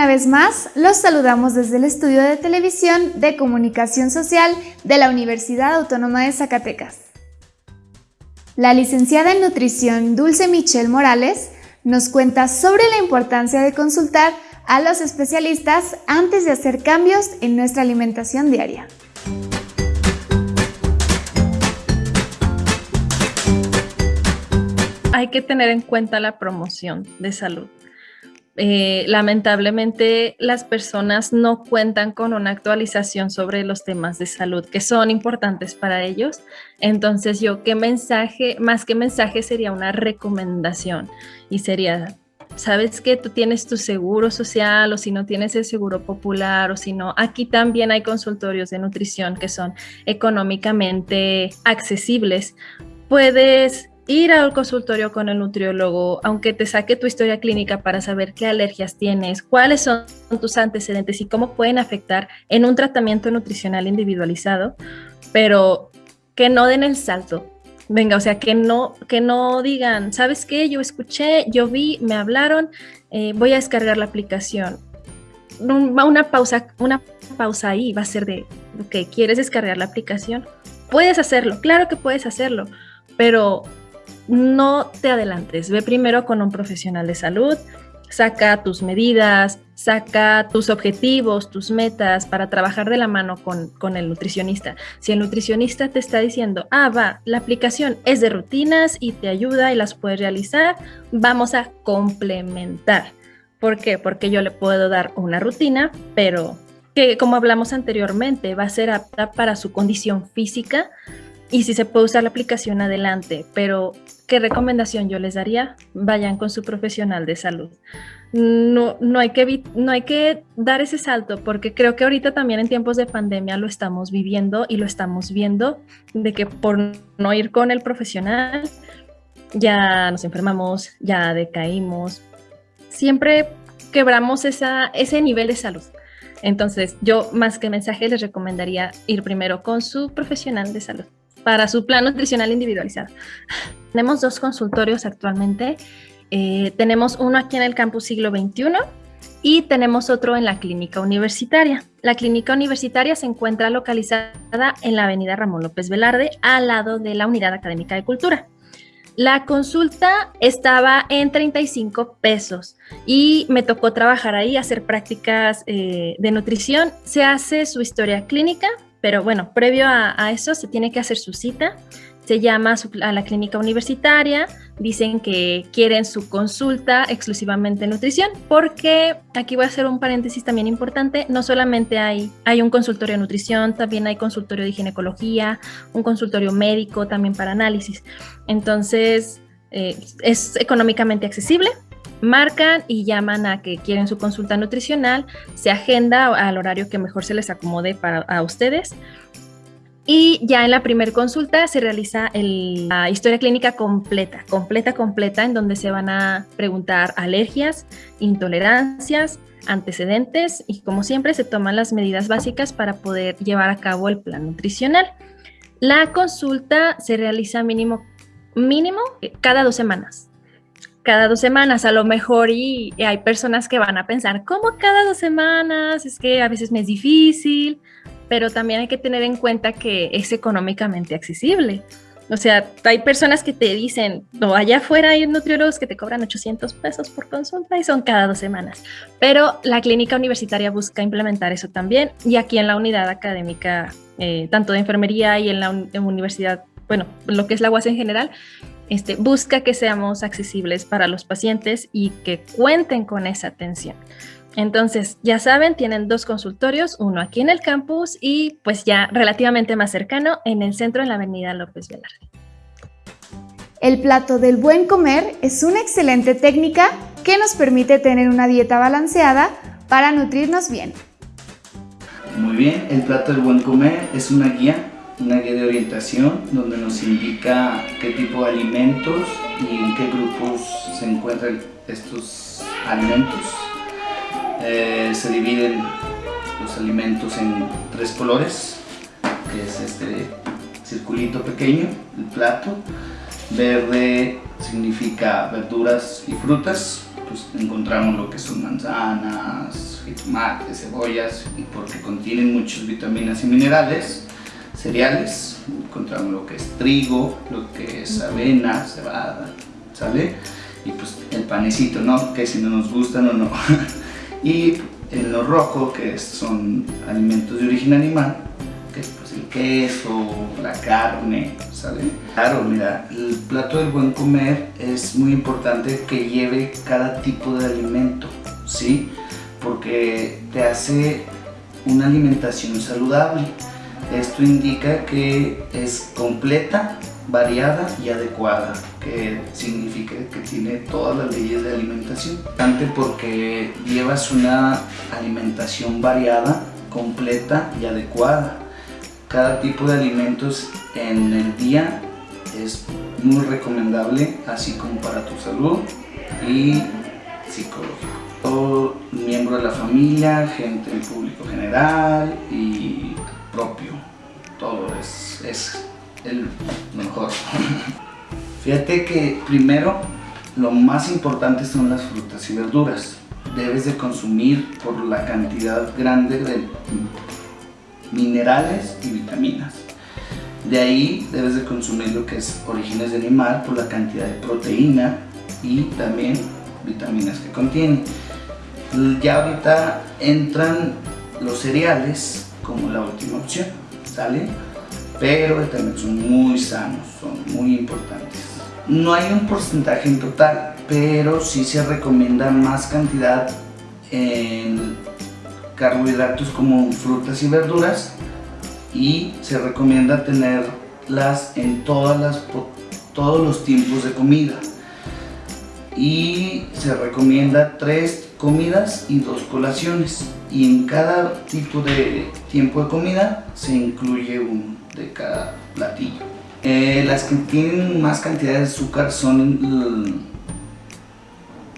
Una vez más, los saludamos desde el estudio de televisión de comunicación social de la Universidad Autónoma de Zacatecas. La licenciada en nutrición Dulce Michelle Morales nos cuenta sobre la importancia de consultar a los especialistas antes de hacer cambios en nuestra alimentación diaria. Hay que tener en cuenta la promoción de salud. Eh, lamentablemente las personas no cuentan con una actualización sobre los temas de salud que son importantes para ellos. Entonces yo, ¿qué mensaje? Más que mensaje sería una recomendación y sería, sabes que tú tienes tu seguro social o si no tienes el seguro popular o si no, aquí también hay consultorios de nutrición que son económicamente accesibles. Puedes ir al consultorio con el nutriólogo, aunque te saque tu historia clínica para saber qué alergias tienes, cuáles son tus antecedentes y cómo pueden afectar en un tratamiento nutricional individualizado, pero que no den el salto. Venga, o sea, que no, que no digan, ¿sabes qué? Yo escuché, yo vi, me hablaron, eh, voy a descargar la aplicación. Una pausa, una pausa ahí va a ser de, ok, ¿quieres descargar la aplicación? Puedes hacerlo, claro que puedes hacerlo, pero no te adelantes, ve primero con un profesional de salud, saca tus medidas, saca tus objetivos, tus metas para trabajar de la mano con, el nutricionista. Si el nutricionista te está diciendo, ah, va, la aplicación es de rutinas y te ayuda y las puedes realizar, vamos a complementar. ¿Por qué? Porque yo le puedo dar una rutina, pero que como hablamos anteriormente, va a ser apta para su condición física, y si se puede usar la aplicación adelante, pero ¿qué recomendación yo les daría? Vayan con su profesional de salud. No, no, hay que, no hay que dar ese salto porque creo que ahorita también en tiempos de pandemia lo estamos viviendo y lo estamos viendo de que por no ir con el profesional ya nos enfermamos, ya decaímos, siempre quebramos esa, ese nivel de salud. Entonces yo más que mensaje les recomendaría ir primero con su profesional de salud para su plan nutricional individualizado. Tenemos dos consultorios actualmente. Eh, tenemos uno aquí en el campus siglo XXI y tenemos otro en la clínica universitaria. La clínica universitaria se encuentra localizada en la avenida Ramón López Velarde, al lado de la Unidad Académica de Cultura. La consulta estaba en 35 pesos y me tocó trabajar ahí, hacer prácticas eh, de nutrición. Se hace su historia clínica, pero bueno, previo a, eso se tiene que hacer su cita, se llama a la clínica universitaria, dicen que quieren su consulta exclusivamente en nutrición, porque aquí voy a hacer un paréntesis también importante, no solamente hay, hay un consultorio de nutrición, también hay consultorio de ginecología, un consultorio médico también para análisis. Entonces, eh, es económicamente accesible, marcan y llaman a que quieren su consulta nutricional, se agenda al horario que mejor se les acomode para ustedes. Y ya en la primera consulta se realiza la historia clínica completa, completa, completa, en donde se van a preguntar alergias, intolerancias, antecedentes y como siempre se toman las medidas básicas para poder llevar a cabo el plan nutricional. La consulta se realiza mínimo, mínimo cada dos semanas cada dos semanas a lo mejor y, hay personas que van a pensar, ¿cómo cada dos semanas? Es que a veces me es difícil, pero también hay que tener en cuenta que es económicamente accesible. O sea, hay personas que te dicen, no, allá afuera hay nutriólogos que te cobran 800 pesos por consulta y son cada dos semanas. Pero la clínica universitaria busca implementar eso también y aquí en la unidad académica, eh, tanto de enfermería y en la universidad, bueno, lo que es la UAS en general, este, busca que seamos accesibles para los pacientes y que cuenten con esa atención. Entonces, ya saben, tienen dos consultorios, uno aquí en el campus y pues ya relativamente más cercano en el centro en la avenida López Velarde. El plato del buen comer es una excelente técnica que nos permite tener una dieta balanceada para nutrirnos bien. Muy bien, el plato del buen comer es una guía una guía de orientación donde nos indica qué tipo de alimentos y en qué grupos se encuentran estos alimentos. Eh, se dividen los alimentos en tres colores, que es este circulito pequeño, el plato. Verde significa verduras y frutas, pues encontramos lo que son manzanas, jitomates, cebollas, porque contienen muchas vitaminas y minerales, cereales, encontramos lo que es trigo, lo que es avena, cebada, ¿sale? Y pues el panecito, ¿no? Que si no nos gustan o no. y en lo rojo, que son alimentos de origen animal, que es pues el queso, la carne, ¿sale? Claro, mira, el plato del buen comer es muy importante que lleve cada tipo de alimento, ¿sí? Porque te hace una alimentación saludable. Esto indica que es completa, variada y adecuada, que significa que tiene todas las leyes de alimentación. Porque llevas una alimentación variada, completa y adecuada. Cada tipo de alimentos en el día es muy recomendable, así como para tu salud y psicológico. Todo miembro de la familia, gente del público general y propio, todo es, es el mejor. Fíjate que primero lo más importante son las frutas y verduras. Debes de consumir por la cantidad grande de minerales y vitaminas. De ahí debes de consumir lo que es orígenes de animal por la cantidad de proteína y también vitaminas que contiene. Ya ahorita entran los cereales como la última opción, ¿sale? Pero también son muy sanos, son muy importantes. No hay un porcentaje en total, pero sí se recomienda más cantidad en carbohidratos como frutas y verduras y se recomienda tenerlas en todas las, todos los tiempos de comida y se recomienda tres comidas y dos colaciones y en cada tipo de tiempo de comida se incluye uno de cada platillo. Eh, las que tienen más cantidad de azúcar son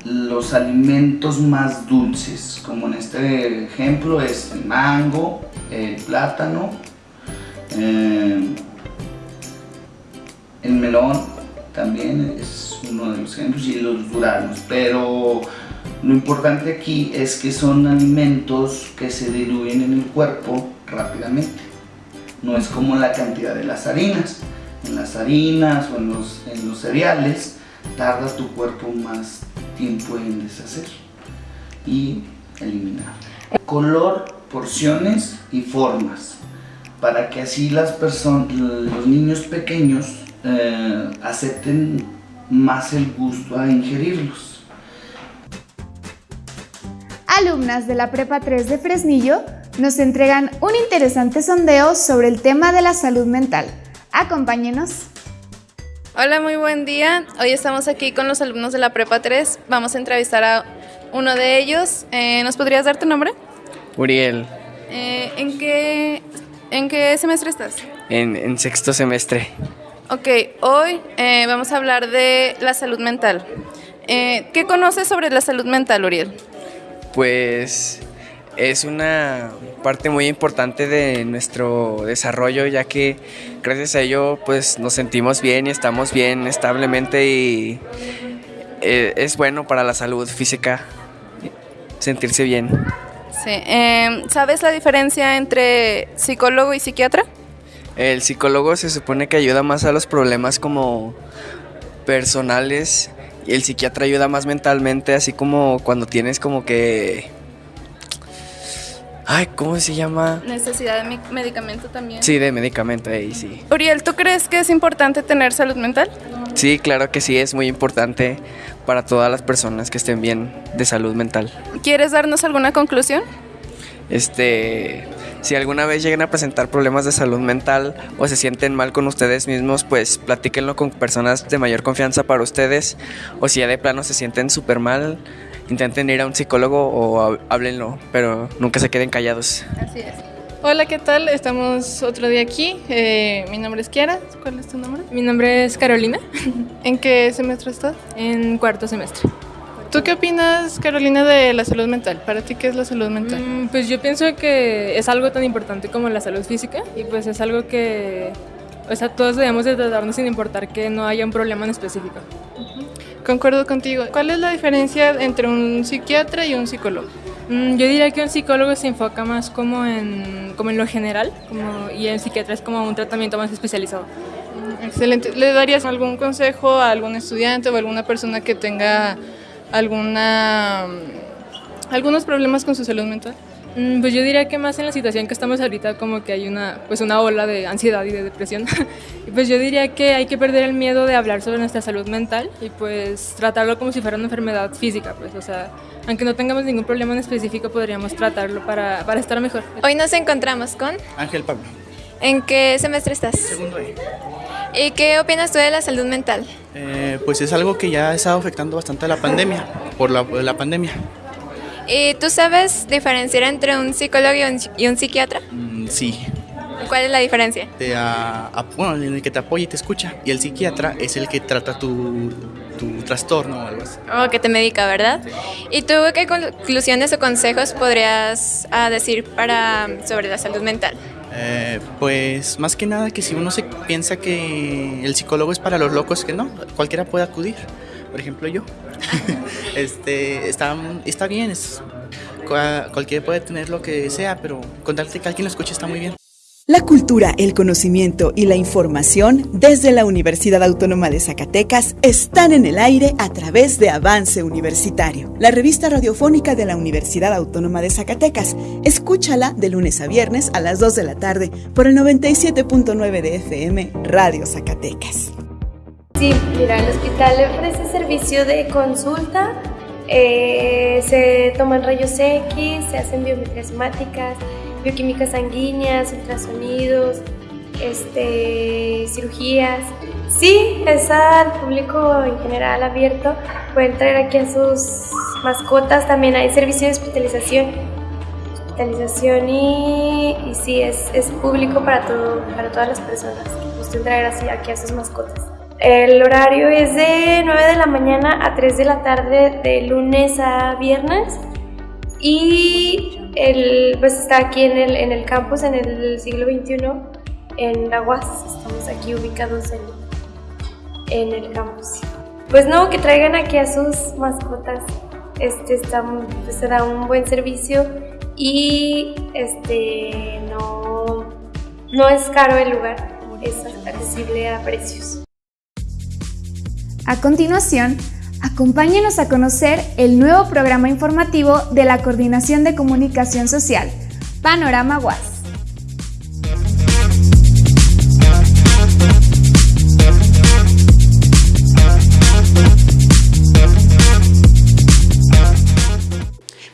los alimentos más dulces, como en este ejemplo es el mango, el plátano, eh, el melón también es uno de los ejemplos y los duranos, pero lo importante aquí es que son alimentos que se diluyen en el cuerpo rápidamente. No es como la cantidad de las harinas. En las harinas o en los, en los cereales tarda tu cuerpo más tiempo en deshacer y eliminar. Color, porciones y formas para que así las personas, los niños pequeños eh, acepten más el gusto a ingerirlos. Alumnas de la Prepa 3 de Fresnillo nos entregan un interesante sondeo sobre el tema de la salud mental. Acompáñenos. Hola, muy buen día. Hoy estamos aquí con los alumnos de la Prepa 3. Vamos a entrevistar a uno de ellos. Eh, ¿Nos podrías dar tu nombre? Uriel. Eh, ¿En qué ¿En qué semestre estás? En, sexto semestre. Ok, hoy eh, vamos a hablar de la salud mental. Eh, ¿Qué conoces sobre la salud mental, Uriel? Pues es una parte muy importante de nuestro desarrollo, ya que gracias a ello pues nos sentimos bien y estamos bien establemente y eh, es bueno para la salud física sentirse bien. Sí. Em, ¿Sabes la diferencia entre psicólogo y psiquiatra? El psicólogo se supone que ayuda más a los problemas como personales y el psiquiatra ayuda más mentalmente, así como cuando tienes como que... Ay, ¿cómo se llama? Necesidad de medicamento también. Sí, de medicamento, ahí sí. Uriel, ¿tú crees que es importante tener salud mental? Sí, claro que sí, es muy importante para todas las personas que estén bien de salud mental. ¿Quieres darnos alguna conclusión? Este, si alguna vez llegan a presentar problemas de salud mental o se sienten mal con ustedes mismos, pues platíquenlo con personas de mayor confianza para ustedes. O si ya de plano se sienten súper mal, intenten ir a un psicólogo o háblenlo, pero nunca se queden callados. Así es. Hola, ¿qué tal? Estamos otro día aquí. Eh, mi nombre es Kiara. ¿Cuál es tu nombre? Mi nombre es Carolina. ¿En qué semestre estás? En cuarto semestre. ¿Tú qué opinas, Carolina, de la salud mental? ¿Para ti qué es la salud mental? Mm, pues yo pienso que es algo tan importante como la salud física y pues es algo que, o sea, todos debemos de tratarnos sin importar que no haya un problema en específico. Concuerdo contigo. ¿Cuál es la diferencia entre un psiquiatra y un psicólogo? Mm, yo diría que un psicólogo se enfoca más como en, como en lo general como, y el psiquiatra es como un tratamiento más especializado. Mm, excelente. ¿Le darías algún consejo a algún estudiante o alguna persona que tenga alguna, algunos problemas con su salud mental? Mm, pues yo diría que más en la situación que estamos ahorita como que hay una, pues una ola de ansiedad y de depresión. pues yo diría que hay que perder el miedo de hablar sobre nuestra salud mental y pues tratarlo como si fuera una enfermedad física, pues o sea, aunque no tengamos ningún problema en específico podríamos tratarlo para, para estar mejor. Hoy nos encontramos con Ángel Pablo. ¿En qué semestre estás? Segundo E. ¿Y qué opinas tú de la salud mental? Eh, pues es algo que ya ha estado afectando bastante a la pandemia, por la, por la pandemia. ¿Y tú sabes diferenciar entre un psicólogo y un, y un psiquiatra? Mm, sí, ¿Cuál es la diferencia? te, a- a- bueno, en el que te apoya y te escucha. Y el psiquiatra es el que trata tu, tu trastorno o algo así. O que te medica, ¿verdad? ¿Y tú qué conclusiones o consejos podrías ah, decir para, sobre la salud mental? Eh, pues más que nada que si uno se piensa que el psicólogo es para los locos, que no, cualquiera puede acudir. Por ejemplo, yo. este, está, está bien, es, cua- cualquiera puede tener lo que sea, pero contarte que alguien lo escuche está muy bien. La cultura, el conocimiento y la información desde la Universidad Autónoma de Zacatecas están en el aire a través de Avance Universitario, la revista radiofónica de la Universidad Autónoma de Zacatecas. Escúchala de lunes a viernes a las 2 de la tarde por el 97.9 de FM Radio Zacatecas. Sí, mira, el hospital ofrece servicio de consulta, eh, se toman rayos X, se hacen biometrías bioquímicas sanguíneas, ultrasonidos, este, cirugías. Sí, es al público en general abierto, pueden traer aquí a sus mascotas, también hay servicio de hospitalización. Hospitalización y, sí, es, es público para, todo, para todas las personas que gusten traer así aquí a sus mascotas. El horario es de 9 de la mañana a 3 de la tarde de lunes a viernes y el, pues está aquí en el, en el campus en el siglo XXI en la UAS, estamos aquí ubicados en, en el campus. Pues no, que traigan aquí a sus mascotas, este está, pues, se da un buen servicio y este no, no es caro el lugar, es accesible a precios. A continuación, acompáñenos a conocer el nuevo programa informativo de la Coordinación de Comunicación Social, Panorama UAS.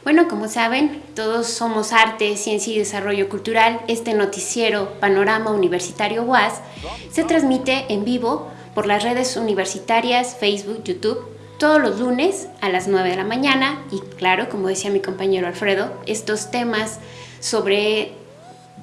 Bueno, como saben, todos somos arte, ciencia y desarrollo cultural. Este noticiero Panorama Universitario UAS se transmite en vivo por las redes universitarias, Facebook, YouTube, todos los lunes a las 9 de la mañana y claro, como decía mi compañero Alfredo, estos temas sobre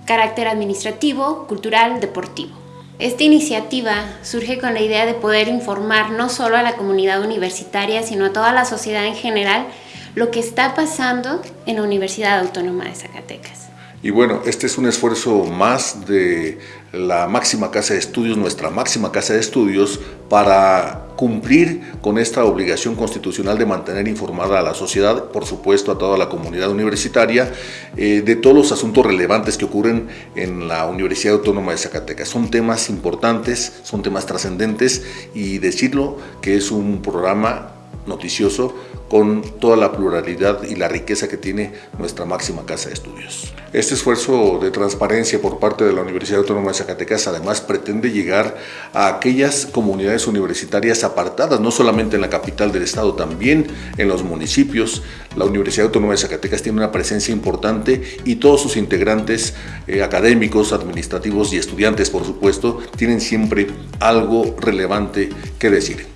carácter administrativo, cultural, deportivo. Esta iniciativa surge con la idea de poder informar no solo a la comunidad universitaria, sino a toda la sociedad en general lo que está pasando en la Universidad Autónoma de Zacatecas. Y bueno, este es un esfuerzo más de la máxima casa de estudios, nuestra máxima casa de estudios, para cumplir con esta obligación constitucional de mantener informada a la sociedad, por supuesto a toda la comunidad universitaria, eh, de todos los asuntos relevantes que ocurren en la Universidad Autónoma de Zacatecas. Son temas importantes, son temas trascendentes y decirlo que es un programa noticioso con toda la pluralidad y la riqueza que tiene nuestra máxima casa de estudios. Este esfuerzo de transparencia por parte de la Universidad Autónoma de Zacatecas además pretende llegar a aquellas comunidades universitarias apartadas, no solamente en la capital del estado, también en los municipios. La Universidad Autónoma de Zacatecas tiene una presencia importante y todos sus integrantes eh, académicos, administrativos y estudiantes, por supuesto, tienen siempre algo relevante que decir.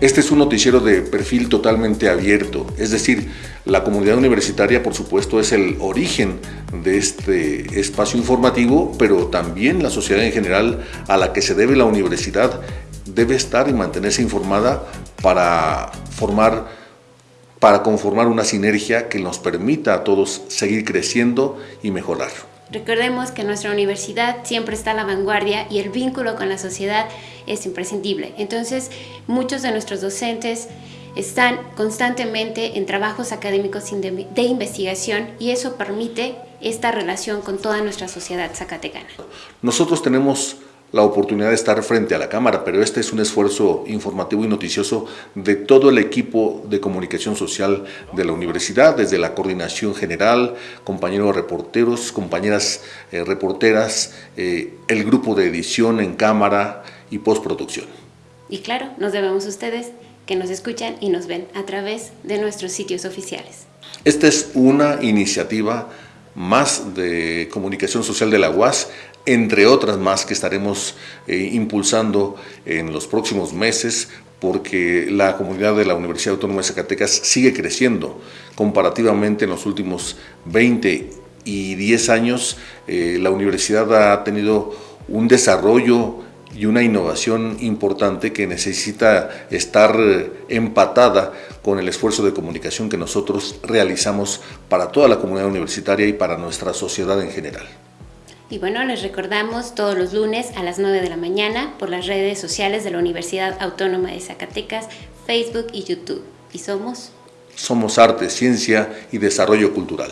Este es un noticiero de perfil totalmente abierto, es decir, la comunidad universitaria por supuesto es el origen de este espacio informativo, pero también la sociedad en general a la que se debe la universidad debe estar y mantenerse informada para formar para conformar una sinergia que nos permita a todos seguir creciendo y mejorar. Recordemos que nuestra universidad siempre está a la vanguardia y el vínculo con la sociedad es imprescindible. Entonces, muchos de nuestros docentes están constantemente en trabajos académicos de investigación y eso permite esta relación con toda nuestra sociedad zacatecana. Nosotros tenemos la oportunidad de estar frente a la cámara, pero este es un esfuerzo informativo y noticioso de todo el equipo de comunicación social de la universidad, desde la coordinación general, compañeros reporteros, compañeras eh, reporteras, eh, el grupo de edición en cámara y postproducción. Y claro, nos debemos a ustedes que nos escuchan y nos ven a través de nuestros sitios oficiales. Esta es una iniciativa más de comunicación social de la UAS entre otras más que estaremos eh, impulsando en los próximos meses porque la comunidad de la Universidad Autónoma de Zacatecas sigue creciendo comparativamente en los últimos 20 y 10 años. Eh, la universidad ha tenido un desarrollo y una innovación importante que necesita estar eh, empatada con el esfuerzo de comunicación que nosotros realizamos para toda la comunidad universitaria y para nuestra sociedad en general. Y bueno, les recordamos todos los lunes a las 9 de la mañana por las redes sociales de la Universidad Autónoma de Zacatecas, Facebook y YouTube. ¿Y somos? Somos arte, ciencia y desarrollo cultural.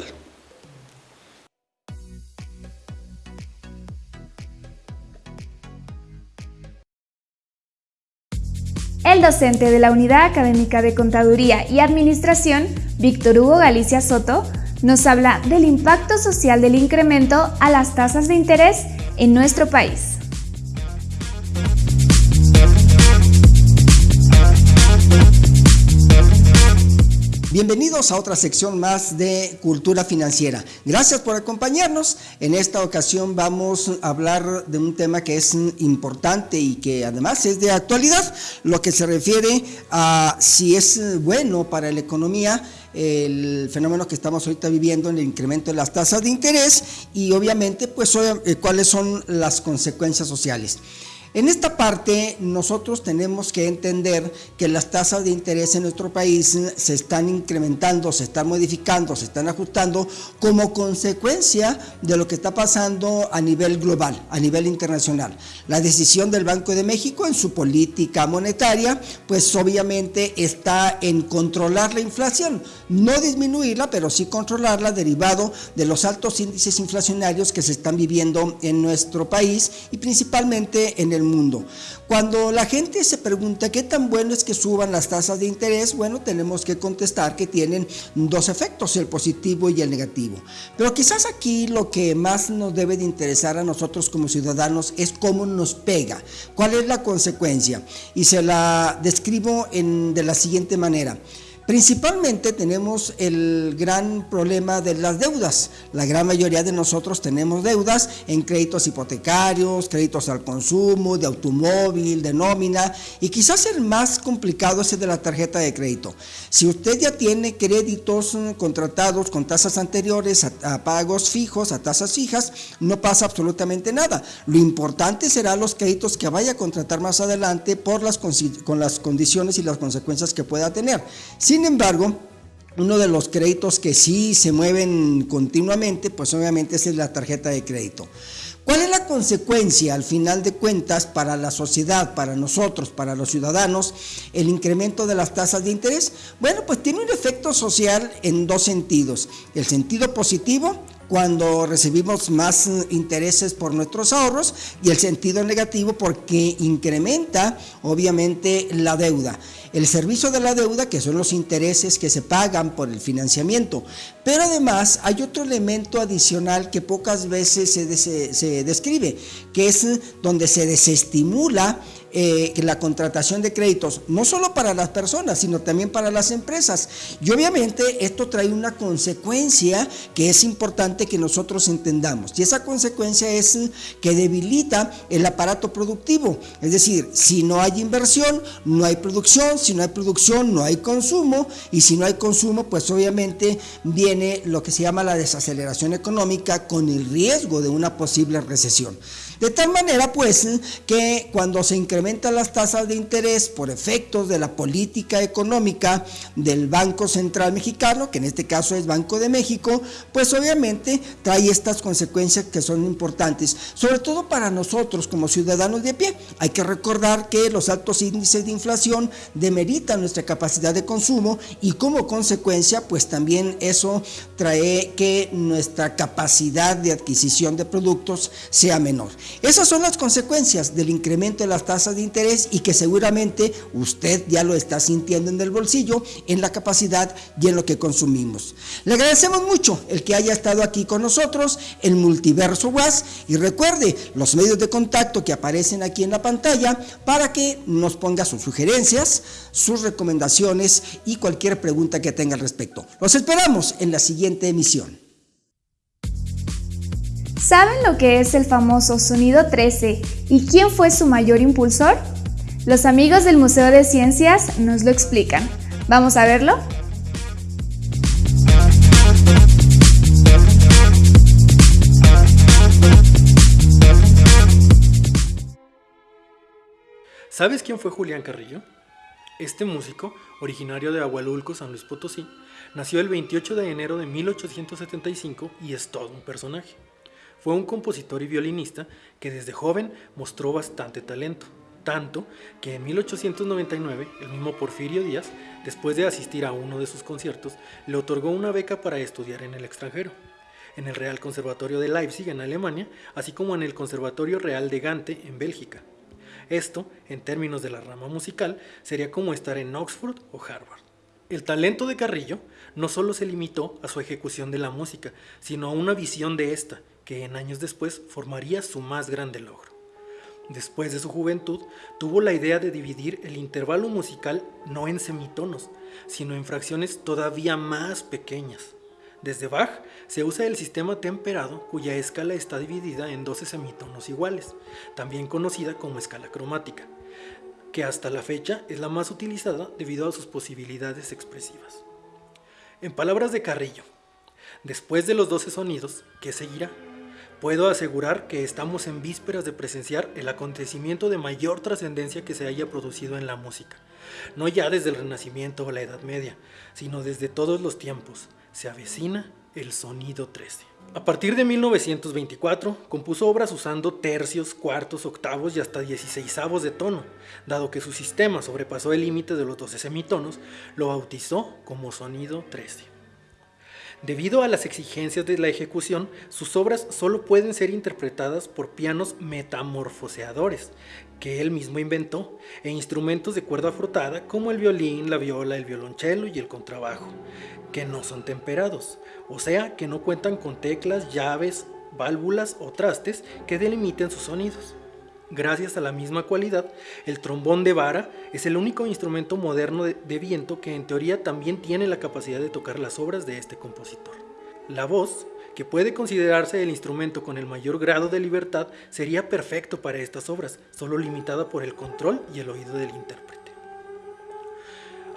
El docente de la Unidad Académica de Contaduría y Administración, Víctor Hugo Galicia Soto, nos habla del impacto social del incremento a las tasas de interés en nuestro país. Bienvenidos a otra sección más de Cultura Financiera. Gracias por acompañarnos. En esta ocasión vamos a hablar de un tema que es importante y que además es de actualidad, lo que se refiere a si es bueno para la economía el fenómeno que estamos ahorita viviendo en el incremento de las tasas de interés y obviamente pues eh, cuáles son las consecuencias sociales. En esta parte nosotros tenemos que entender que las tasas de interés en nuestro país se están incrementando, se están modificando, se están ajustando como consecuencia de lo que está pasando a nivel global, a nivel internacional. La decisión del Banco de México en su política monetaria, pues obviamente está en controlar la inflación, no disminuirla, pero sí controlarla derivado de los altos índices inflacionarios que se están viviendo en nuestro país y principalmente en el mundo. Cuando la gente se pregunta qué tan bueno es que suban las tasas de interés, bueno, tenemos que contestar que tienen dos efectos, el positivo y el negativo. Pero quizás aquí lo que más nos debe de interesar a nosotros como ciudadanos es cómo nos pega, cuál es la consecuencia. Y se la describo en, de la siguiente manera. Principalmente tenemos el gran problema de las deudas. La gran mayoría de nosotros tenemos deudas en créditos hipotecarios, créditos al consumo, de automóvil, de nómina y quizás el más complicado es el de la tarjeta de crédito. Si usted ya tiene créditos contratados con tasas anteriores a, pagos fijos, a tasas fijas, no pasa absolutamente nada. Lo importante será los créditos que vaya a contratar más adelante por las, con las condiciones y las consecuencias que pueda tener. Sin embargo, uno de los créditos que sí se mueven continuamente, pues obviamente es la tarjeta de crédito. ¿Cuál es la consecuencia al final de cuentas para la sociedad, para nosotros, para los ciudadanos, el incremento de las tasas de interés? Bueno, pues tiene un efecto social en dos sentidos. El sentido positivo, cuando recibimos más intereses por nuestros ahorros y el sentido negativo porque incrementa obviamente la deuda el servicio de la deuda, que son los intereses que se pagan por el financiamiento. Pero además hay otro elemento adicional que pocas veces se, se describe, que es donde se desestimula eh, la contratación de créditos, no solo para las personas, sino también para las empresas. Y obviamente esto trae una consecuencia que es importante que nosotros entendamos. Y esa consecuencia es que debilita el aparato productivo. Es decir, si no hay inversión, no hay producción, si no hay producción, no hay consumo, y si no hay consumo, pues obviamente viene lo que se llama la desaceleración económica con el riesgo de una posible recesión. De tal manera, pues, que cuando se incrementan las tasas de interés por efectos de la política económica del Banco Central Mexicano, que en este caso es Banco de México, pues obviamente trae estas consecuencias que son importantes, sobre todo para nosotros como ciudadanos de pie. Hay que recordar que los altos índices de inflación demeritan nuestra capacidad de consumo y como consecuencia, pues también eso trae que nuestra capacidad de adquisición de productos sea menor. Esas son las consecuencias del incremento de las tasas de interés y que seguramente usted ya lo está sintiendo en el bolsillo, en la capacidad y en lo que consumimos. Le agradecemos mucho el que haya estado aquí con nosotros en Multiverso WAS y recuerde los medios de contacto que aparecen aquí en la pantalla para que nos ponga sus sugerencias, sus recomendaciones y cualquier pregunta que tenga al respecto. Los esperamos en la siguiente emisión. ¿Saben lo que es el famoso sonido 13 y quién fue su mayor impulsor? Los amigos del Museo de Ciencias nos lo explican. ¿Vamos a verlo? ¿Sabes quién fue Julián Carrillo? Este músico, originario de Agualulco, San Luis Potosí, nació el 28 de enero de 1875 y es todo un personaje. Fue un compositor y violinista que desde joven mostró bastante talento, tanto que en 1899 el mismo Porfirio Díaz, después de asistir a uno de sus conciertos, le otorgó una beca para estudiar en el extranjero, en el Real Conservatorio de Leipzig en Alemania, así como en el Conservatorio Real de Gante en Bélgica. Esto, en términos de la rama musical, sería como estar en Oxford o Harvard. El talento de Carrillo no solo se limitó a su ejecución de la música, sino a una visión de esta, que en años después formaría su más grande logro. Después de su juventud, tuvo la idea de dividir el intervalo musical no en semitonos, sino en fracciones todavía más pequeñas. Desde Bach se usa el sistema temperado cuya escala está dividida en 12 semitonos iguales, también conocida como escala cromática, que hasta la fecha es la más utilizada debido a sus posibilidades expresivas. En palabras de Carrillo, después de los 12 sonidos, ¿qué seguirá? Puedo asegurar que estamos en vísperas de presenciar el acontecimiento de mayor trascendencia que se haya producido en la música, no ya desde el Renacimiento o la Edad Media, sino desde todos los tiempos, se avecina el sonido 13. A partir de 1924, compuso obras usando tercios, cuartos, octavos y hasta dieciséisavos de tono. Dado que su sistema sobrepasó el límite de los 12 semitonos, lo bautizó como sonido 13. Debido a las exigencias de la ejecución, sus obras solo pueden ser interpretadas por pianos metamorfoseadores, que él mismo inventó, e instrumentos de cuerda frotada como el violín, la viola, el violonchelo y el contrabajo que no son temperados, o sea que no cuentan con teclas, llaves, válvulas o trastes que delimiten sus sonidos. Gracias a la misma cualidad, el trombón de vara es el único instrumento moderno de, viento que en teoría también tiene la capacidad de tocar las obras de este compositor. La voz, que puede considerarse el instrumento con el mayor grado de libertad, sería perfecto para estas obras, solo limitada por el control y el oído del intérprete.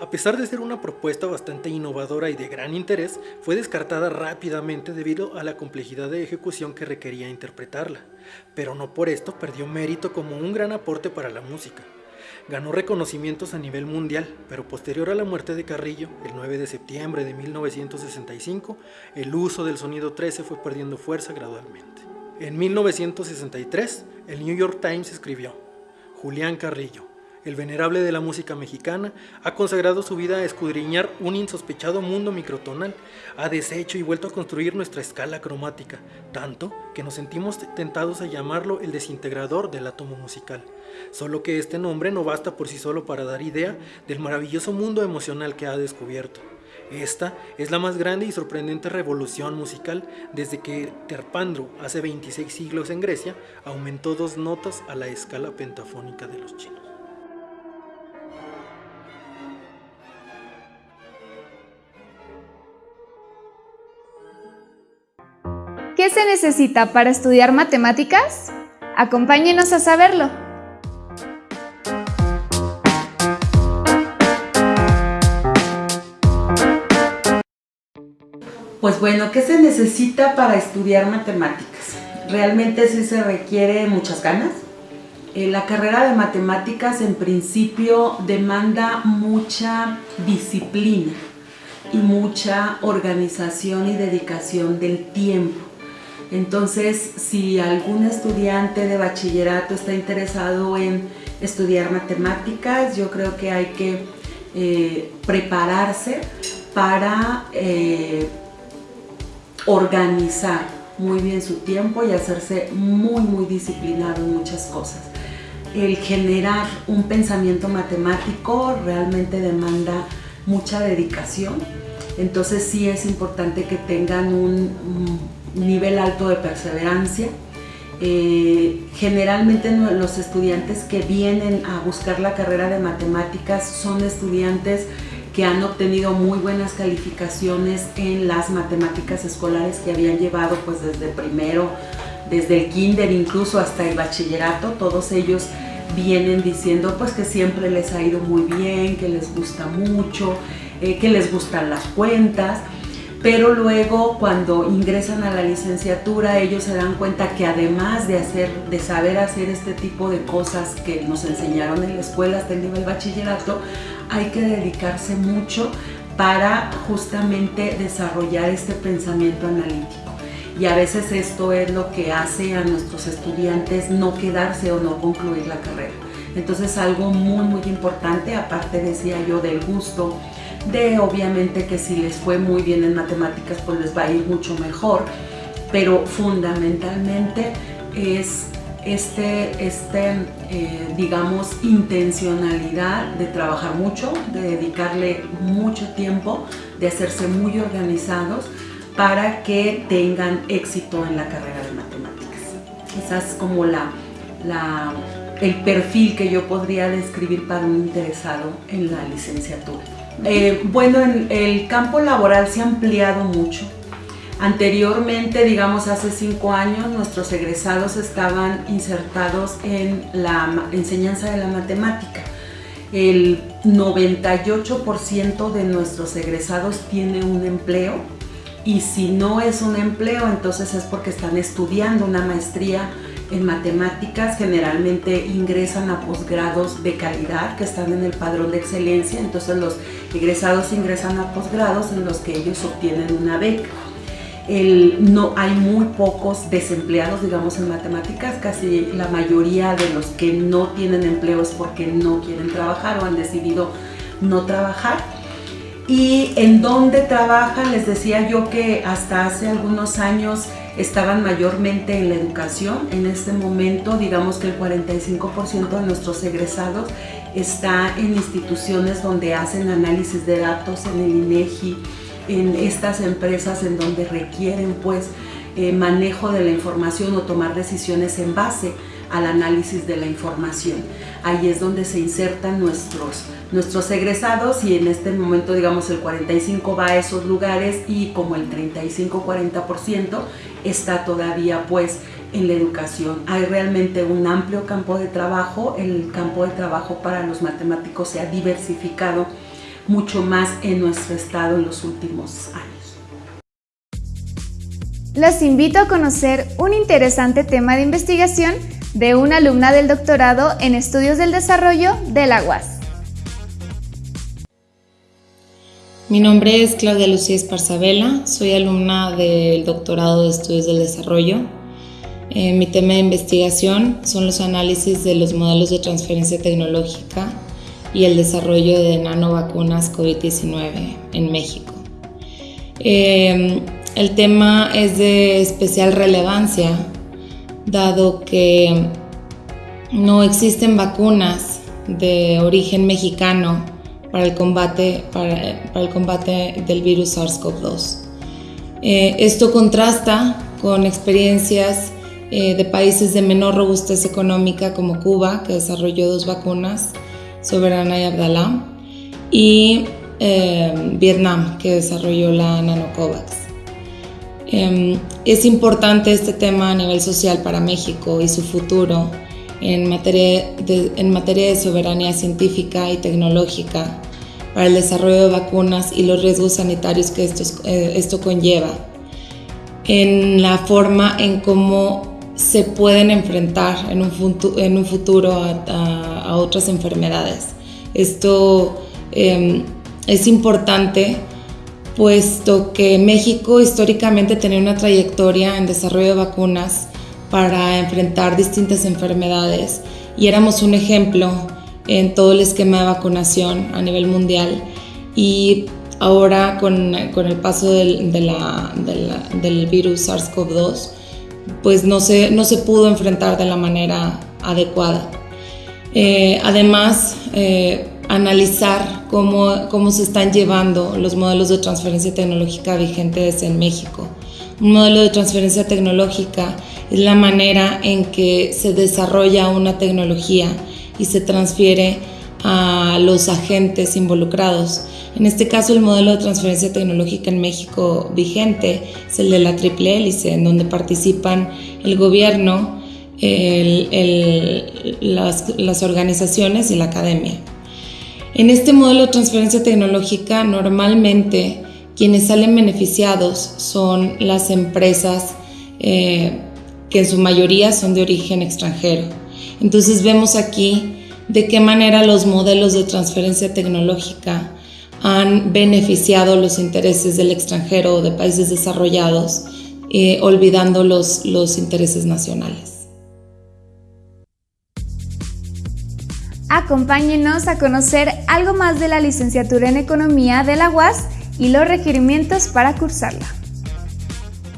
A pesar de ser una propuesta bastante innovadora y de gran interés, fue descartada rápidamente debido a la complejidad de ejecución que requería interpretarla, pero no por esto perdió mérito como un gran aporte para la música. Ganó reconocimientos a nivel mundial, pero posterior a la muerte de Carrillo, el 9 de septiembre de 1965, el uso del sonido 13 fue perdiendo fuerza gradualmente. En 1963, el New York Times escribió, Julián Carrillo, el venerable de la música mexicana, ha consagrado su vida a escudriñar un insospechado mundo microtonal, ha deshecho y vuelto a construir nuestra escala cromática, tanto que nos sentimos tentados a llamarlo el desintegrador del átomo musical. Solo que este nombre no basta por sí solo para dar idea del maravilloso mundo emocional que ha descubierto. Esta es la más grande y sorprendente revolución musical desde que Terpandro, hace 26 siglos en Grecia, aumentó dos notas a la escala pentafónica de los chinos. ¿Qué se necesita para estudiar matemáticas? Acompáñenos a saberlo. Pues bueno, ¿qué se necesita para estudiar matemáticas? realmente sí se requiere muchas ganas. Eh, la carrera de matemáticas en principio demanda mucha disciplina y mucha organización y dedicación del tiempo. Entonces, si algún estudiante de bachillerato está interesado en estudiar matemáticas, yo creo que hay que eh, prepararse para eh, organizar muy bien su tiempo y hacerse muy, muy disciplinado en muchas cosas. El generar un pensamiento matemático realmente demanda mucha dedicación, entonces sí es importante que tengan un, nivel alto de perseverancia. Eh, generalmente los estudiantes que vienen a buscar la carrera de matemáticas son estudiantes que han obtenido muy buenas calificaciones en las matemáticas escolares que habían llevado pues desde primero, desde el kinder incluso hasta el bachillerato, todos ellos vienen diciendo pues que siempre les ha ido muy bien, que les gusta mucho, eh, que les gustan las cuentas, pero luego cuando ingresan a la licenciatura ellos se dan cuenta que además de, saber hacer este tipo de cosas que nos enseñaron en la escuela hasta el nivel bachillerato, hay que dedicarse mucho para justamente desarrollar este pensamiento analítico. Y a veces esto es lo que hace a nuestros estudiantes no quedarse o no concluir la carrera. Entonces algo muy muy importante, aparte decía yo del gusto, de obviamente que si les fue muy bien en matemáticas pues les va a ir mucho mejor, pero fundamentalmente es este, este eh, digamos, intencionalidad de trabajar mucho, de dedicarle mucho tiempo, de hacerse muy organizados para que tengan éxito en la carrera de matemáticas. Quizás como la, la, el perfil que yo podría describir para un interesado en la licenciatura. Eh, bueno, en el campo laboral se ha ampliado mucho Anteriormente, digamos hace cinco años, nuestros egresados estaban insertados en la enseñanza de la matemática. El 98% de nuestros egresados tiene un empleo y si no es un empleo, entonces es porque están estudiando una maestría en matemáticas, generalmente ingresan a posgrados de calidad que están en el padrón de excelencia, entonces los egresados ingresan a posgrados en los que ellos obtienen una beca no, hay muy pocos desempleados, digamos, en matemáticas, casi la mayoría de los que no tienen empleo es porque no quieren trabajar o han decidido no trabajar. Y en dónde trabajan, les decía yo que hasta hace algunos años estaban mayormente en la educación. En este momento, digamos que el 45% de nuestros egresados está en instituciones donde hacen análisis de datos en el INEGI, en estas empresas en donde requieren pues eh, manejo de la información o tomar decisiones en base al análisis de la información. Ahí es donde se insertan nuestros, nuestros egresados y en este momento digamos el 45 va a esos lugares y como el 35-40% está todavía pues en la educación. Hay realmente un amplio campo de trabajo, el campo de trabajo para los matemáticos se ha diversificado mucho más en nuestro estado en los últimos años. Los invito a conocer un interesante tema de investigación de una alumna del doctorado en Estudios del Desarrollo de la UAS. Mi nombre es Claudia Lucía Esparzabela, soy alumna del doctorado de Estudios del Desarrollo. Eh, mi tema de investigación son los análisis de los modelos de transferencia tecnológica y el desarrollo de nanovacunas COVID-19 en México. Eh, el tema es de especial relevancia dado que no existen vacunas de origen mexicano para el combate, para, el combate del virus SARS-CoV-2. Eh, esto contrasta con experiencias eh, de países de menor robustez económica como Cuba, que desarrolló dos vacunas, Soberana y Abdalá, y eh, Vietnam, que desarrolló la Nanocovax. Es importante este tema a nivel social para México y su futuro en materia de, en materia de soberanía científica y tecnológica para el desarrollo de vacunas y los riesgos sanitarios que eh, esto conlleva, en la forma en cómo se pueden enfrentar en un, futuro, a, otras enfermedades. Esto em, es importante puesto que México históricamente tenía una trayectoria en desarrollo de vacunas para enfrentar distintas enfermedades y éramos un ejemplo en todo el esquema de vacunación a nivel mundial y ahora con, el paso del, del virus SARS-CoV-2 pues no se, no se pudo enfrentar de la manera adecuada. Eh, además, eh, analizar cómo, cómo se están llevando los modelos de transferencia tecnológica vigentes en México. Un modelo de transferencia tecnológica es la manera en que se desarrolla una tecnología y se transfiere a los agentes involucrados. En este caso, el modelo de transferencia tecnológica en México vigente es el de la triple hélice, en donde participan el gobierno, las, las organizaciones y la academia. En este modelo de transferencia tecnológica, normalmente quienes salen beneficiados son las empresas eh, que en su mayoría son de origen extranjero. Entonces vemos aquí de qué manera los modelos de transferencia tecnológica han beneficiado los intereses del extranjero o de países desarrollados, eh, olvidando los, los intereses nacionales. Acompáñenos a conocer algo más de la licenciatura en Economía de la UAS y los requerimientos para cursarla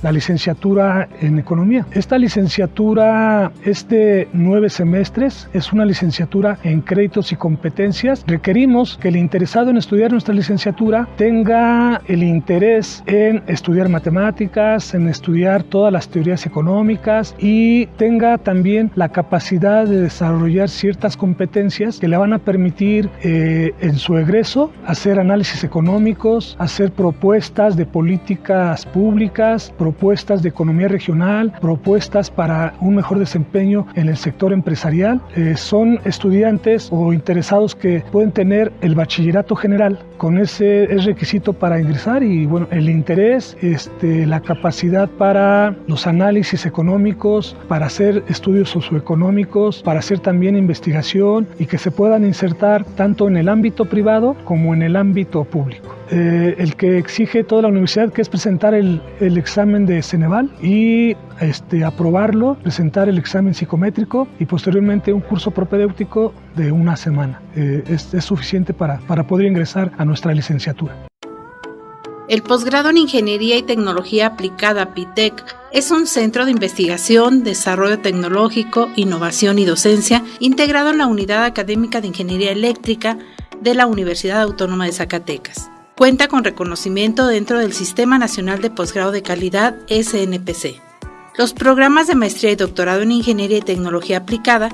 la licenciatura en economía. Esta licenciatura es de nueve semestres, es una licenciatura en créditos y competencias. Requerimos que el interesado en estudiar nuestra licenciatura tenga el interés en estudiar matemáticas, en estudiar todas las teorías económicas y tenga también la capacidad de desarrollar ciertas competencias que le van a permitir eh, en su egreso hacer análisis económicos, hacer propuestas de políticas públicas, propuestas de economía regional, propuestas para un mejor desempeño en el sector empresarial. Eh, son estudiantes o interesados que pueden tener el bachillerato general, con ese es requisito para ingresar y bueno, el interés, este, la capacidad para los análisis económicos, para hacer estudios socioeconómicos, para hacer también investigación y que se puedan insertar tanto en el ámbito privado como en el ámbito público. Eh, el que exige toda la universidad, que es presentar el, examen de Ceneval y este, aprobarlo, presentar el examen psicométrico y posteriormente un curso propedéutico de una semana. Eh, es, es, suficiente para, para poder ingresar a nuestra licenciatura. El posgrado en Ingeniería y Tecnología Aplicada PITEC es un centro de investigación, desarrollo tecnológico, innovación y docencia integrado en la Unidad Académica de Ingeniería Eléctrica de la Universidad Autónoma de Zacatecas. Cuenta con reconocimiento dentro del Sistema Nacional de Posgrado de Calidad SNPC. Los programas de maestría y doctorado en Ingeniería y Tecnología Aplicada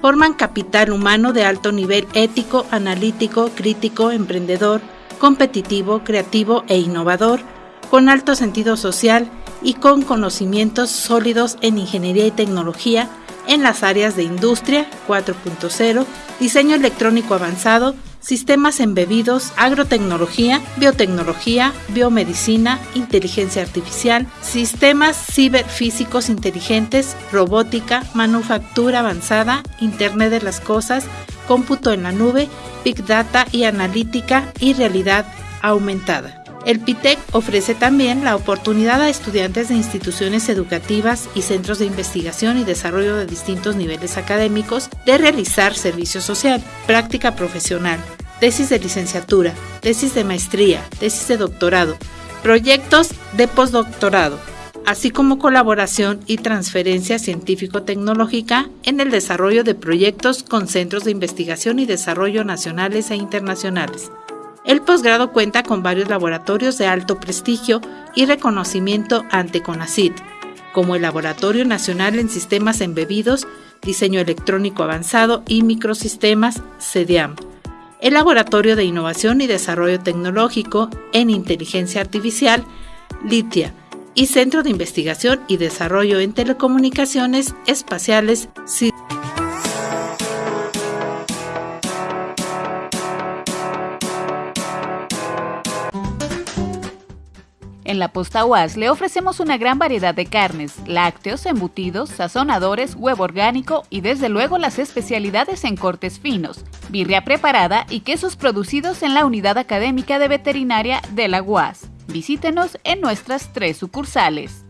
forman capital humano de alto nivel ético, analítico, crítico, emprendedor, competitivo, creativo e innovador, con alto sentido social y con conocimientos sólidos en ingeniería y tecnología en las áreas de industria 4.0, diseño electrónico avanzado, sistemas embebidos, agrotecnología, biotecnología, biomedicina, inteligencia artificial, sistemas ciberfísicos inteligentes, robótica, manufactura avanzada, Internet de las Cosas, cómputo en la nube, Big Data y analítica y realidad aumentada. El PITEC ofrece también la oportunidad a estudiantes de instituciones educativas y centros de investigación y desarrollo de distintos niveles académicos de realizar servicio social, práctica profesional, tesis de licenciatura, tesis de maestría, tesis de doctorado, proyectos de postdoctorado, así como colaboración y transferencia científico-tecnológica en el desarrollo de proyectos con centros de investigación y desarrollo nacionales e internacionales. El posgrado cuenta con varios laboratorios de alto prestigio y reconocimiento ante CONACYT, como el Laboratorio Nacional en Sistemas Embebidos, Diseño Electrónico Avanzado y Microsistemas, CEDIAM, el Laboratorio de Innovación y Desarrollo Tecnológico en Inteligencia Artificial, LITIA, y Centro de Investigación y Desarrollo en Telecomunicaciones Espaciales, En la posta UAS le ofrecemos una gran variedad de carnes, lácteos, embutidos, sazonadores, huevo orgánico y desde luego las especialidades en cortes finos, birria preparada y quesos producidos en la unidad académica de veterinaria de la UAS. Visítenos en nuestras tres sucursales.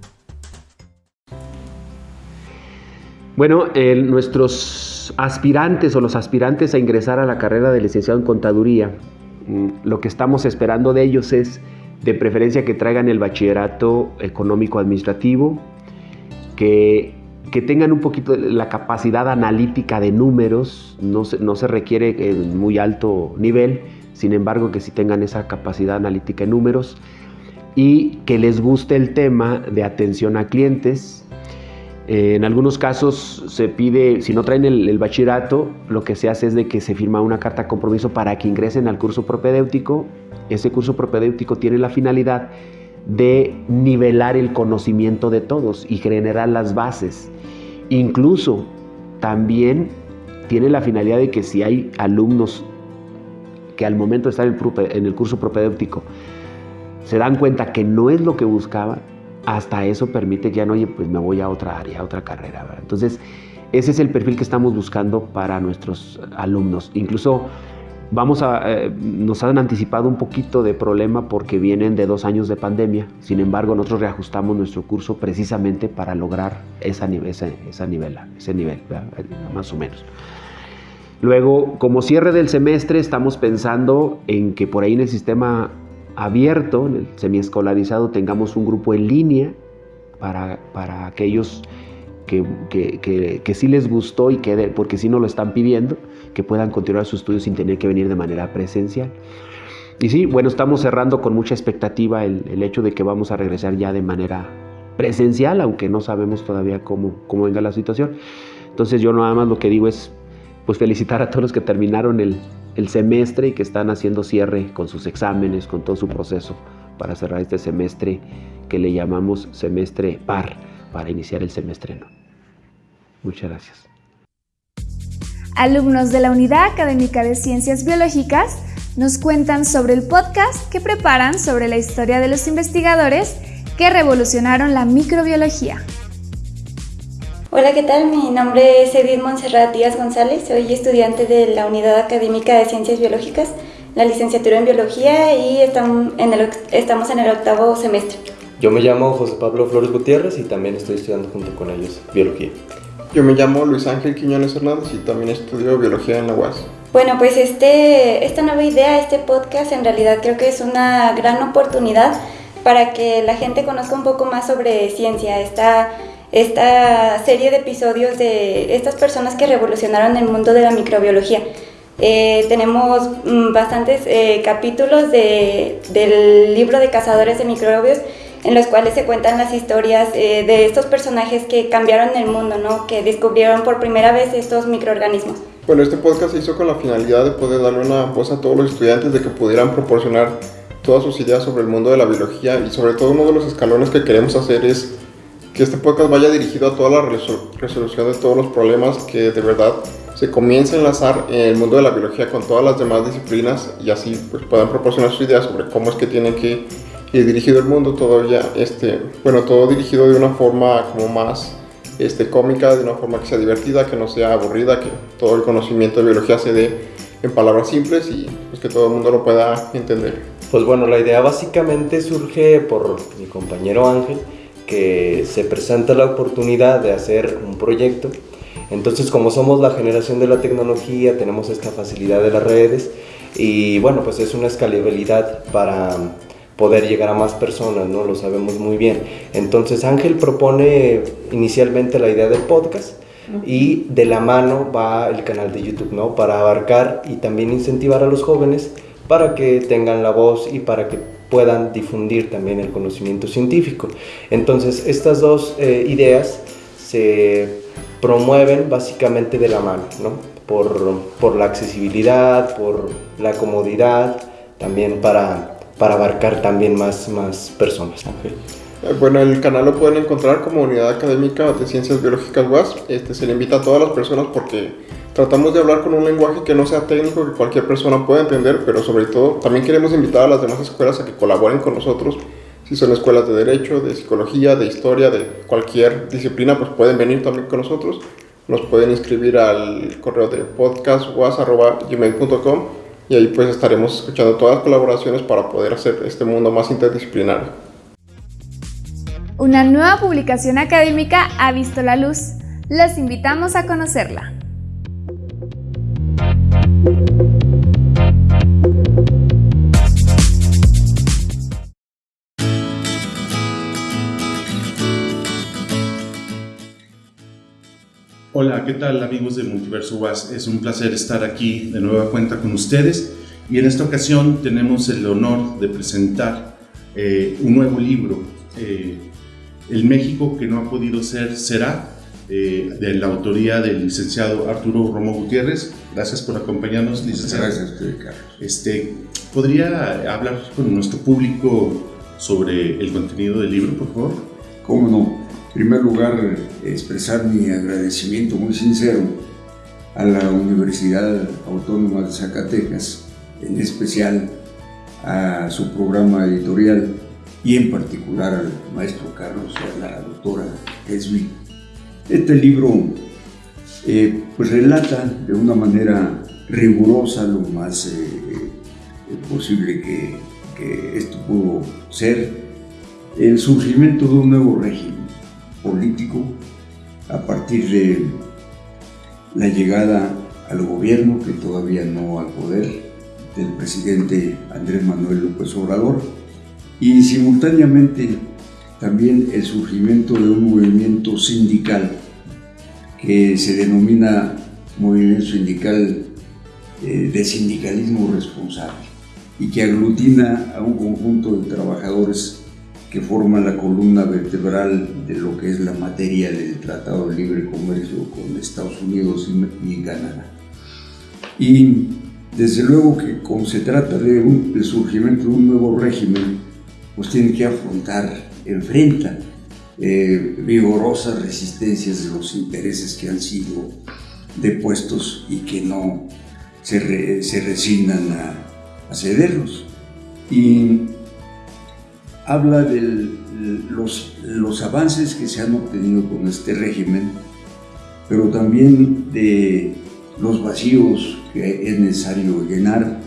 Bueno, nuestros aspirantes o los aspirantes a ingresar a la carrera de licenciado en contaduría, mm, lo que estamos esperando de ellos es de preferencia que traigan el bachillerato económico administrativo, que, tengan un poquito la capacidad analítica de números, no se, no se requiere muy alto nivel, sin embargo que sí tengan esa capacidad analítica de números y que les guste el tema de atención a clientes. Eh, en algunos casos se pide, si no traen el, bachillerato, lo que se hace es de que se firma una carta de compromiso para que ingresen al curso propedéutico ese curso propedéutico tiene la finalidad de nivelar el conocimiento de todos y generar las bases. Incluso también tiene la finalidad de que si hay alumnos que al momento de estar en el curso propedéutico se dan cuenta que no es lo que buscaban, hasta eso permite que ya no, oye, pues me voy a otra área, a otra carrera. Entonces, ese es el perfil que estamos buscando para nuestros alumnos. Incluso Vamos a, eh, nos han anticipado un poquito de problema porque vienen de dos años de pandemia. Sin embargo, nosotros reajustamos nuestro curso precisamente para lograr esa, esa ese nivel, más o menos. Luego, como cierre del semestre, estamos pensando en que por ahí en el sistema abierto, en el semiescolarizado, tengamos un grupo en línea para, para aquellos que, que, que, sí les gustó y que, porque sí nos lo están pidiendo que puedan continuar sus estudios sin tener que venir de manera presencial. Y sí, bueno, estamos cerrando con mucha expectativa el, hecho de que vamos a regresar ya de manera presencial, aunque no sabemos todavía cómo, cómo venga la situación. Entonces yo nada más lo que digo es pues felicitar a todos los que terminaron el, el semestre y que están haciendo cierre con sus exámenes, con todo su proceso para cerrar este semestre que le llamamos semestre par, para iniciar el semestre no. Muchas gracias. Alumnos de la Unidad Académica de Ciencias Biológicas nos cuentan sobre el podcast que preparan sobre la historia de los investigadores que revolucionaron la microbiología. Hola, ¿qué tal? Mi nombre es Edith Monserrat Díaz González, soy estudiante de la Unidad Académica de Ciencias Biológicas, la licenciatura en Biología y estamos en el, estamos en el octavo semestre. Yo me llamo José Pablo Flores Gutiérrez y también estoy estudiando junto con ellos Biología. Yo me llamo Luis Ángel Quiñones Hernández y también estudio biología en la UAS. Bueno, pues este, esta nueva idea, este podcast, en realidad creo que es una gran oportunidad para que la gente conozca un poco más sobre ciencia, esta, esta serie de episodios de estas personas que revolucionaron el mundo de la microbiología. Eh, tenemos mm, bastantes eh, capítulos de, del libro de cazadores de microbios en los cuales se cuentan las historias eh, de estos personajes que cambiaron el mundo, ¿no? que descubrieron por primera vez estos microorganismos. Bueno, este podcast se hizo con la finalidad de poder darle una voz a todos los estudiantes de que pudieran proporcionar todas sus ideas sobre el mundo de la biología y sobre todo uno de los escalones que queremos hacer es que este podcast vaya dirigido a toda la resolución de todos los problemas que de verdad se comience a enlazar en el mundo de la biología con todas las demás disciplinas y así pues puedan proporcionar sus ideas sobre cómo es que tienen que y dirigido el mundo todavía, este, bueno, todo dirigido de una forma como más este, cómica, de una forma que sea divertida, que no sea aburrida, que todo el conocimiento de biología se dé en palabras simples y pues, que todo el mundo lo pueda entender. Pues bueno, la idea básicamente surge por mi compañero Ángel, que se presenta la oportunidad de hacer un proyecto. Entonces, como somos la generación de la tecnología, tenemos esta facilidad de las redes y bueno, pues es una escalabilidad para poder llegar a más personas, ¿no? Lo sabemos muy bien. Entonces Ángel propone inicialmente la idea del podcast y de la mano va el canal de YouTube, ¿no? Para abarcar y también incentivar a los jóvenes para que tengan la voz y para que puedan difundir también el conocimiento científico. Entonces estas dos eh, ideas se promueven básicamente de la mano, ¿no? Por, por la accesibilidad, por la comodidad, también para para abarcar también más, más personas. Bueno, el canal lo pueden encontrar como Unidad Académica de Ciencias Biológicas UAS. Este, se le invita a todas las personas porque tratamos de hablar con un lenguaje que no sea técnico, que cualquier persona pueda entender, pero sobre todo también queremos invitar a las demás escuelas a que colaboren con nosotros Si son escuelas de derecho, de psicología, de historia, de cualquier disciplina, pues pueden venir también con nosotros. Nos pueden inscribir al correo de podcastwas.gmail.com y ahí pues estaremos escuchando todas las colaboraciones para poder hacer este mundo más interdisciplinario. Una nueva publicación académica ha visto la luz. Los invitamos a conocerla. Hola, ¿qué tal amigos de Multiverso Was? Es un placer estar aquí de nueva cuenta con ustedes y en esta ocasión tenemos el honor de presentar eh, un nuevo libro, eh, El México que no ha podido ser será, eh, de la autoría del licenciado Arturo Romo Gutiérrez. Gracias por acompañarnos, licenciado. Gracias Carlos. Este, ¿Podría hablar con nuestro público sobre el contenido del libro, por favor? ¿Cómo no? En primer lugar, expresar mi agradecimiento muy sincero a la Universidad Autónoma de Zacatecas, en especial a su programa editorial y en particular al maestro Carlos y a la doctora Esby. Este libro eh, pues relata de una manera rigurosa lo más eh, posible que, que esto pudo ser el surgimiento de un nuevo régimen político a partir de la llegada al gobierno, que todavía no al poder, del presidente Andrés Manuel López Obrador, y simultáneamente también el surgimiento de un movimiento sindical que se denomina Movimiento Sindical eh, de Sindicalismo Responsable y que aglutina a un conjunto de trabajadores que forma la columna vertebral de lo que es la materia del Tratado de Libre Comercio con Estados Unidos y Canadá. Y desde luego que como se trata de del surgimiento de un nuevo régimen, pues tiene que afrontar, enfrenta eh, vigorosas resistencias de los intereses que han sido depuestos y que no se, re, se resignan a, a cederlos. Y habla de los, los avances que se han obtenido con este régimen, pero también de los vacíos que es necesario llenar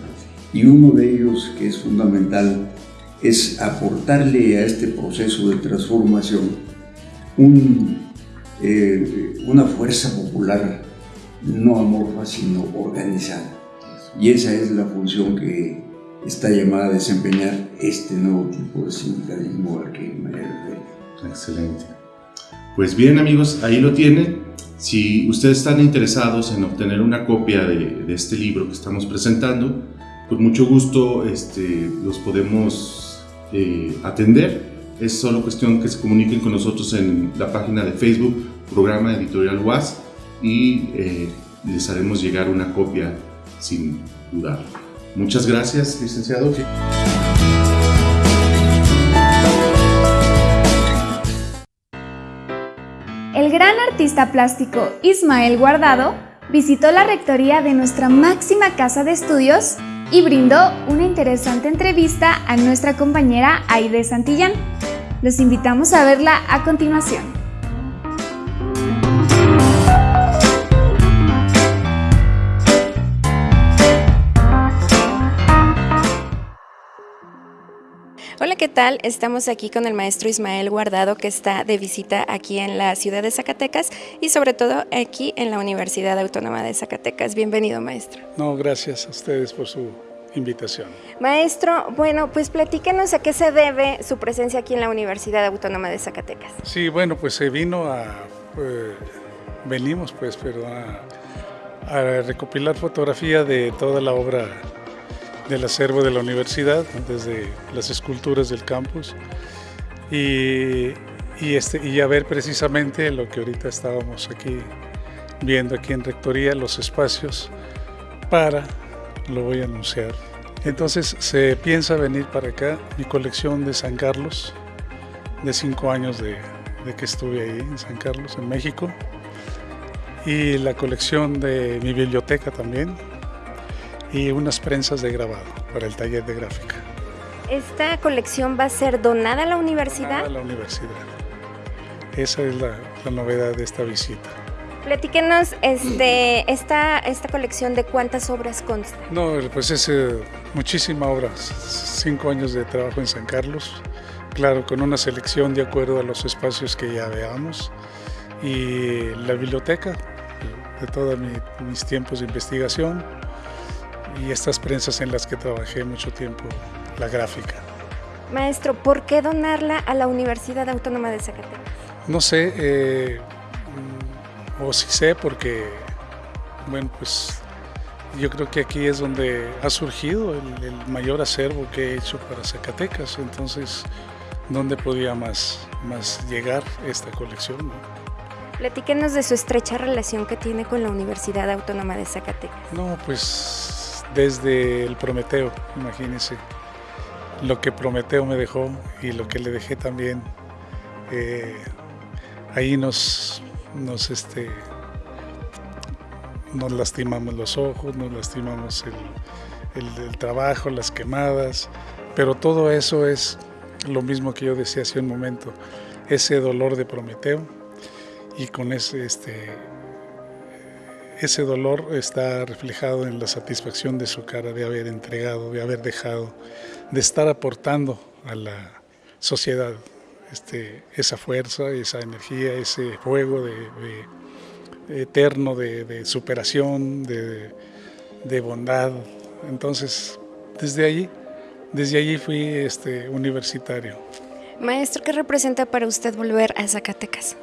y uno de ellos que es fundamental es aportarle a este proceso de transformación eh, una fuerza popular no amorfa sino organizada y esa es la función que está llamada a desempeñar este nuevo tipo de sindicalismo al que me refiero. Excelente. Pues bien amigos, ahí lo tienen. Si ustedes están interesados en obtener una copia de, de este libro que estamos presentando, con mucho gusto este, los podemos eh, atender. Es solo cuestión que se comuniquen con nosotros en la página de Facebook, programa editorial UAS, y eh, les haremos llegar una copia sin dudar. Muchas gracias, licenciado. El gran artista plástico Ismael Guardado visitó la rectoría de nuestra máxima casa de estudios y brindó una interesante entrevista a nuestra compañera Aide Santillán. Los invitamos a verla a continuación. ¿Qué tal? Estamos aquí con el maestro Ismael Guardado que está de visita aquí en la ciudad de Zacatecas y sobre todo aquí en la Universidad Autónoma de Zacatecas. Bienvenido, maestro. No, gracias a ustedes por su invitación. Maestro, bueno, pues platíquenos a qué se debe su presencia aquí en la Universidad Autónoma de Zacatecas. Sí, bueno, pues se vino a, pues, venimos pues, pero a, a recopilar fotografía de toda la obra del acervo de la universidad, desde las esculturas del campus, y, y, este, y a ver precisamente lo que ahorita estábamos aquí viendo aquí en Rectoría, los espacios para, lo voy a anunciar. Entonces se piensa venir para acá, mi colección de San Carlos, de cinco años de, de que estuve ahí en San Carlos, en México, y la colección de mi biblioteca también, y unas prensas de grabado para el taller de gráfica. ¿Esta colección va a ser donada a la universidad? A la universidad. Esa es la, la novedad de esta visita. Platíquenos este, esta, esta colección de cuántas obras consta. No, pues es eh, muchísima obra, cinco años de trabajo en San Carlos, claro, con una selección de acuerdo a los espacios que ya veamos y la biblioteca de todos mis tiempos de investigación y estas prensas en las que trabajé mucho tiempo, la gráfica. Maestro, ¿por qué donarla a la Universidad Autónoma de Zacatecas? No sé, eh, o sí sé porque, bueno, pues yo creo que aquí es donde ha surgido el, mayor acervo que he hecho para Zacatecas, entonces, ¿dónde podía más, más llegar esta colección? Platíquenos de su estrecha relación que tiene con la Universidad Autónoma de Zacatecas. No, pues desde el Prometeo, imagínense, lo que Prometeo me dejó y lo que le dejé también, eh, ahí nos, nos, este, nos lastimamos los ojos, nos lastimamos el, trabajo, las quemadas, pero todo eso es lo mismo que yo decía hace un momento, ese dolor de Prometeo y con ese, este, ese dolor está reflejado en la satisfacción de su cara de haber entregado, de haber dejado, de estar aportando a la sociedad este, esa fuerza, esa energía, ese fuego de, eterno de, superación, de, bondad. Entonces, desde allí, desde allí fui este, universitario. Maestro, ¿qué representa para usted volver a Zacatecas?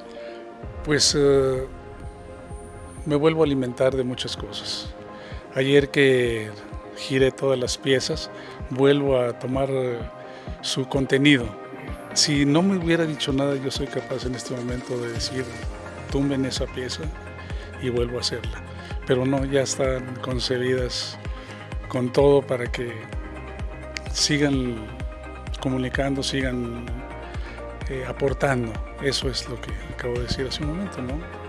Pues eh, me vuelvo a alimentar de muchas cosas. Ayer que giré todas las piezas, vuelvo a tomar eh, su contenido, si no me hubiera dicho nada, yo soy capaz en este momento de decir, tumben esa pieza y vuelvo a hacerla. Pero no, ya están concebidas con todo para que sigan comunicando, sigan eh, aportando. Eso es lo que acabo de decir hace un momento, ¿no?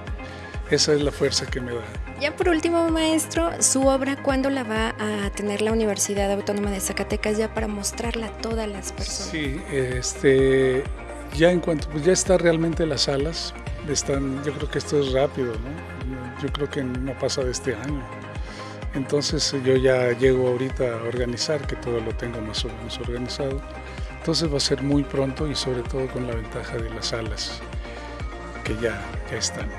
Esa es la fuerza que me da. Ya por último, maestro, su obra, ¿cuándo la va a tener la Universidad Autónoma de Zacatecas ya para mostrarla a todas las personas? Sí, este, ya en cuanto, pues ya está realmente las salas, están, yo creo que esto es rápido, ¿no? Yo creo que no pasa de este año. Entonces yo ya llego ahorita a organizar, que todo lo tengo más o menos organizado. Entonces va a ser muy pronto y sobre todo con la ventaja de las salas que ya, ya están.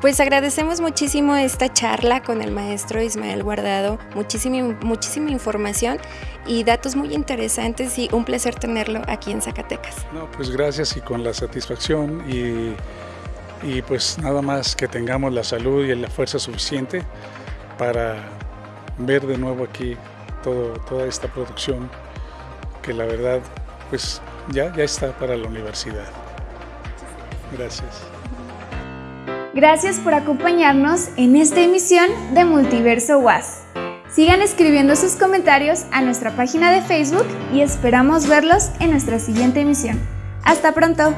Pues agradecemos muchísimo esta charla con el maestro Ismael Guardado, muchísima, muchísima información y datos muy interesantes y un placer tenerlo aquí en Zacatecas. No, pues gracias y con la satisfacción y, y pues nada más que tengamos la salud y la fuerza suficiente para ver de nuevo aquí todo, toda esta producción que la verdad pues ya, ya está para la universidad. Gracias. Gracias por acompañarnos en esta emisión de Multiverso Was. Sigan escribiendo sus comentarios a nuestra página de Facebook y esperamos verlos en nuestra siguiente emisión. Hasta pronto.